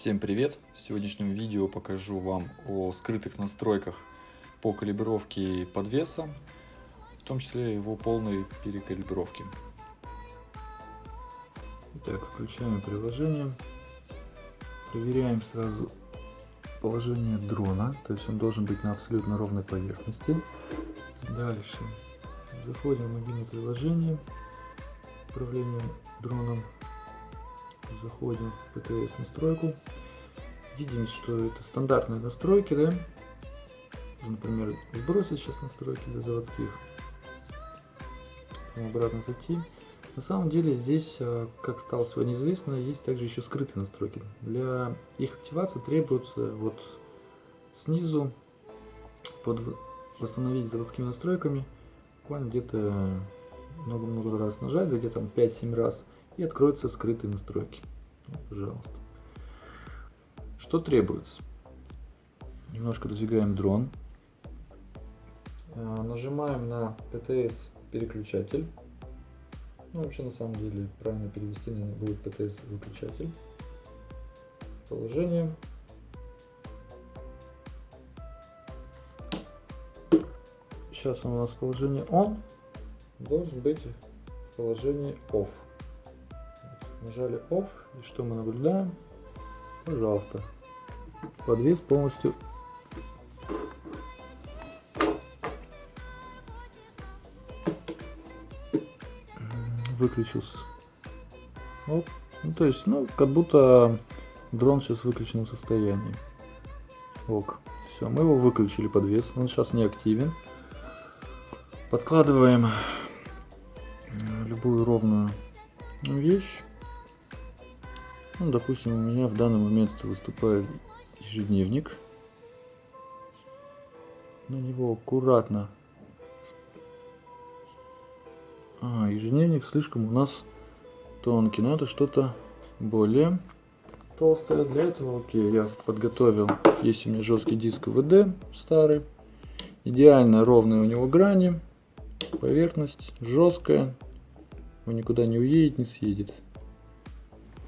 Всем привет! В сегодняшнем видео покажу вам о скрытых настройках по калибровке подвеса, в том числе его полной перекалибровки. Итак, включаем приложение, проверяем сразу положение дрона, то есть он должен быть на абсолютно ровной поверхности. Дальше заходим в мобильное приложение, управление дроном заходим в PTS настройку, видим, что это стандартные настройки, да, например, сбросить сейчас настройки для заводских, обратно зайти. На самом деле здесь, а, как стало сегодня известно, есть также еще скрытые настройки. Для их активации требуется вот снизу под восстановить заводскими настройками буквально где-то много-много раз нажать, где-то там 5-7 раз и откроются скрытые настройки. Вот, пожалуйста. Что требуется? Немножко двигаем дрон. А, нажимаем на PTS переключатель. Ну, вообще, на самом деле, правильно перевести, наверное, будет PTS выключатель. Положение. Сейчас у нас положение on. Должен быть в положении off. Нажали Off. И что мы наблюдаем? Пожалуйста. Подвес полностью выключился. Оп. Ну, то есть, ну, как будто дрон сейчас в выключенном состоянии. Ок. Все, мы его выключили подвес. Он сейчас не активен. Подкладываем любую ровную вещь. Ну, допустим, у меня в данный момент выступает ежедневник. На него аккуратно. А, ежедневник слишком у нас тонкий. Надо что-то более толстое. Для этого, окей, я подготовил. Есть у меня жесткий диск ВД старый. Идеально ровные у него грани. Поверхность жесткая. Он никуда не уедет, не съедет.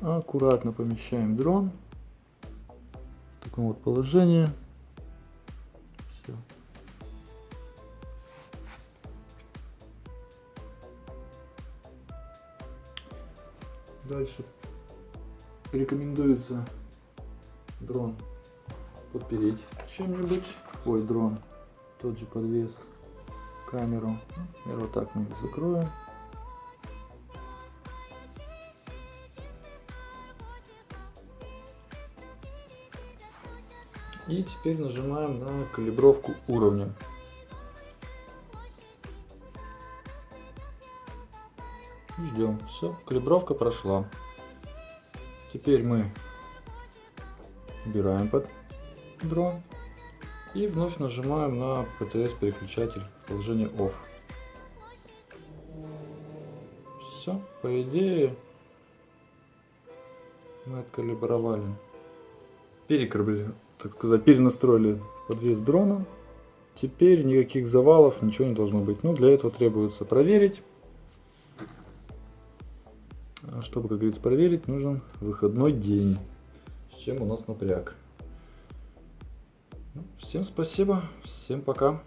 Аккуратно помещаем дрон в таком вот положении. Все. Дальше рекомендуется дрон подпереть чем-нибудь. Ой, дрон, тот же подвес, камеру. Например, вот так мы закроем. И теперь нажимаем на калибровку уровня. Ждем. Все, калибровка прошла. Теперь мы убираем под дрон и вновь нажимаем на PTS переключатель в положение OFF. Все, по идее мы откалибровали, перекалибровали, так сказать, перенастроили подвес дрона. Теперь никаких завалов, ничего не должно быть. Ну, для этого требуется проверить. А чтобы, как говорится, проверить, нужен выходной день. С чем у нас напряг. Ну, всем спасибо, всем пока.